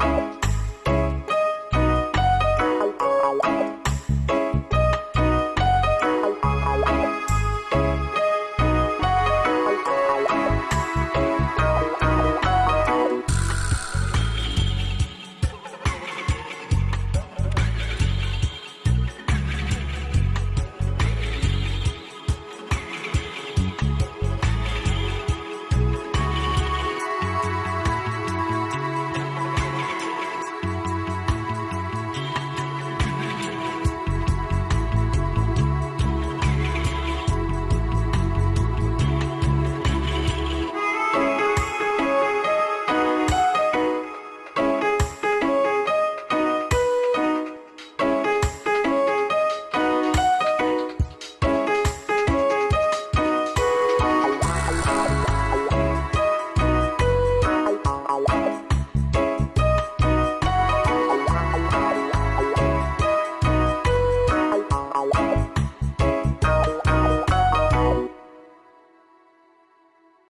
Bye.